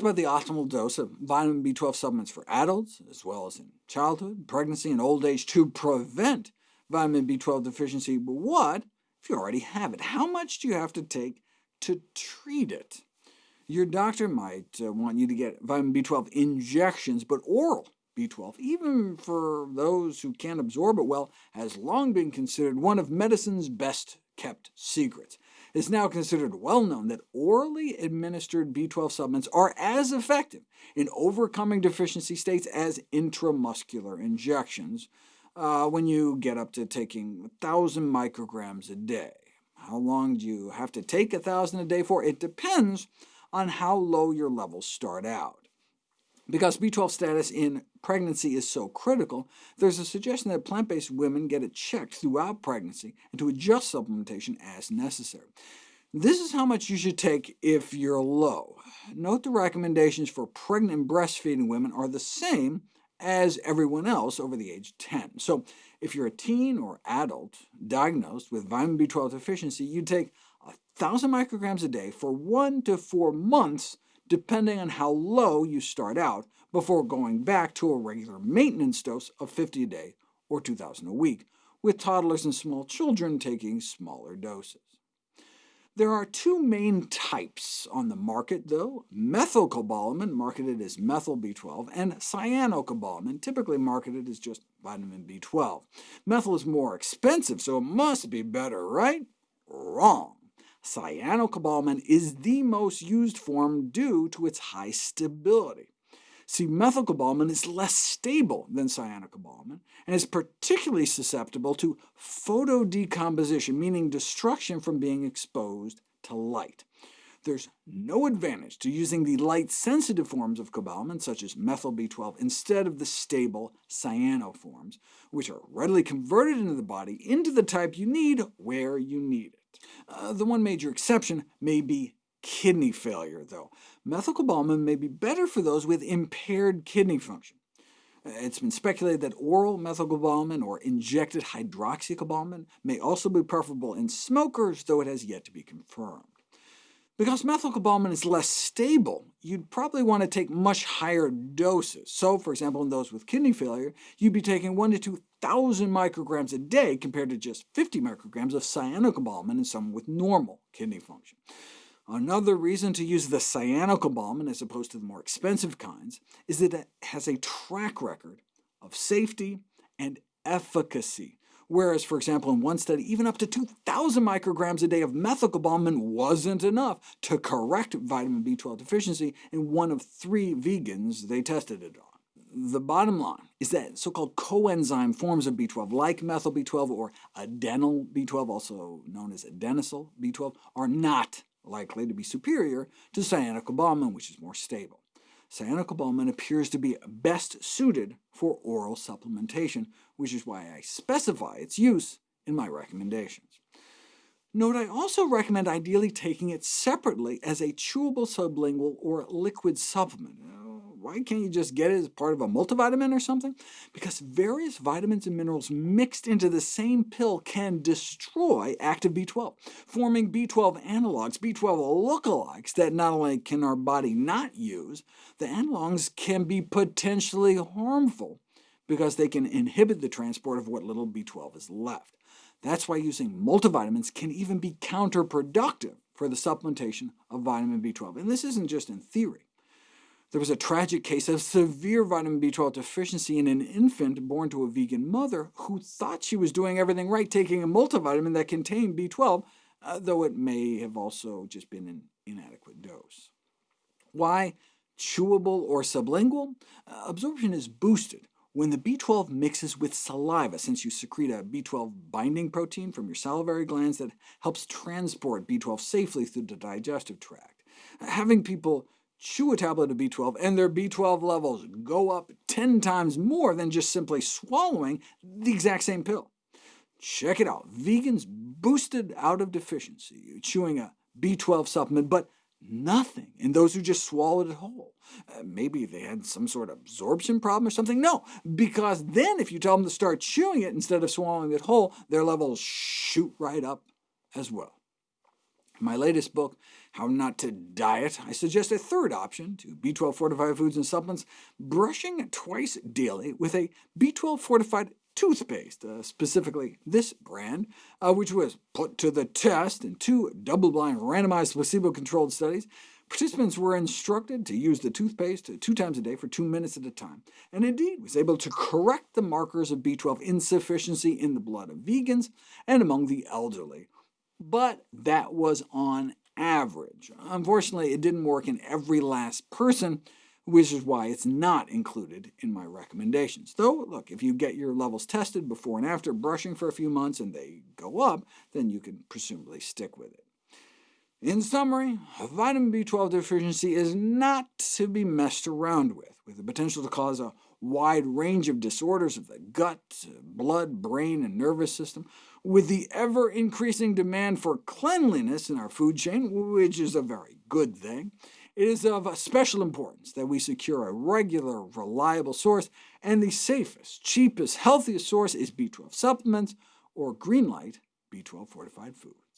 talked about the optimal dose of vitamin B12 supplements for adults, as well as in childhood, pregnancy, and old age to prevent vitamin B12 deficiency, but what if you already have it? How much do you have to take to treat it? Your doctor might uh, want you to get vitamin B12 injections, but oral B12, even for those who can't absorb it well, has long been considered one of medicine's best-kept secrets. It's now considered well known that orally administered B12 supplements are as effective in overcoming deficiency states as intramuscular injections, uh, when you get up to taking 1,000 micrograms a day. How long do you have to take 1,000 a day for? It depends on how low your levels start out. Because B12 status in pregnancy is so critical, there's a suggestion that plant-based women get it checked throughout pregnancy and to adjust supplementation as necessary. This is how much you should take if you're low. Note the recommendations for pregnant and breastfeeding women are the same as everyone else over the age 10. So if you're a teen or adult diagnosed with vitamin B12 deficiency, you'd take 1,000 micrograms a day for one to four months depending on how low you start out, before going back to a regular maintenance dose of 50 a day or 2,000 a week, with toddlers and small children taking smaller doses. There are two main types on the market, though, methylcobalamin, marketed as methyl B12, and cyanocobalamin, typically marketed as just vitamin B12. Methyl is more expensive, so it must be better, right? Wrong. Cyanocobalamin is the most used form due to its high stability. See, methylcobalamin is less stable than cyanocobalamin, and is particularly susceptible to photodecomposition, meaning destruction from being exposed to light. There's no advantage to using the light-sensitive forms of cobalamin, such as methyl B12, instead of the stable cyano forms, which are readily converted into the body into the type you need where you need it. Uh, the one major exception may be kidney failure, though. Methylcobalamin may be better for those with impaired kidney function. Uh, it's been speculated that oral methylcobalamin or injected hydroxycobalamin may also be preferable in smokers, though it has yet to be confirmed. Because methylcobalamin is less stable, you'd probably want to take much higher doses. So, for example, in those with kidney failure, you'd be taking 1 to 2,000 micrograms a day compared to just 50 micrograms of cyanocobalamin in someone with normal kidney function. Another reason to use the cyanocobalamin as opposed to the more expensive kinds is that it has a track record of safety and efficacy whereas, for example, in one study, even up to 2,000 micrograms a day of methylcobalamin wasn't enough to correct vitamin B12 deficiency in one of three vegans they tested it on. The bottom line is that so-called coenzyme forms of B12, like methyl B12 or adenyl B12, also known as adenosyl B12, are not likely to be superior to cyanocobalamin, which is more stable. Cyanocobalamin appears to be best suited for oral supplementation, which is why I specify its use in my recommendations. Note I also recommend ideally taking it separately as a chewable sublingual or liquid supplement why can't you just get it as part of a multivitamin or something? Because various vitamins and minerals mixed into the same pill can destroy active B12, forming B12 analogs, B12 lookalikes that not only can our body not use, the analogs can be potentially harmful because they can inhibit the transport of what little B12 is left. That's why using multivitamins can even be counterproductive for the supplementation of vitamin B12. And this isn't just in theory. There was a tragic case of severe vitamin B12 deficiency in an infant born to a vegan mother who thought she was doing everything right, taking a multivitamin that contained B12, uh, though it may have also just been an inadequate dose. Why chewable or sublingual? Uh, absorption is boosted when the B12 mixes with saliva, since you secrete a B12 binding protein from your salivary glands that helps transport B12 safely through the digestive tract. Having people chew a tablet of B12, and their B12 levels go up 10 times more than just simply swallowing the exact same pill. Check it out. Vegans boosted out of deficiency, chewing a B12 supplement, but nothing in those who just swallowed it whole. Uh, maybe they had some sort of absorption problem or something? No, because then if you tell them to start chewing it instead of swallowing it whole, their levels shoot right up as well. My latest book how not to diet, I suggest a third option to B12 fortified foods and supplements, brushing twice daily with a B12 fortified toothpaste, uh, specifically this brand, uh, which was put to the test in two double-blind randomized placebo-controlled studies. Participants were instructed to use the toothpaste two times a day for two minutes at a time, and indeed was able to correct the markers of B12 insufficiency in the blood of vegans and among the elderly. But that was on average. Unfortunately, it didn't work in every last person, which is why it's not included in my recommendations. Though, look, if you get your levels tested before and after brushing for a few months and they go up, then you can presumably stick with it. In summary, vitamin B12 deficiency is not to be messed around with, with the potential to cause a wide range of disorders of the gut, blood, brain, and nervous system, with the ever-increasing demand for cleanliness in our food chain, which is a very good thing. It is of special importance that we secure a regular, reliable source, and the safest, cheapest, healthiest source is B12 supplements or Greenlight B12 fortified foods.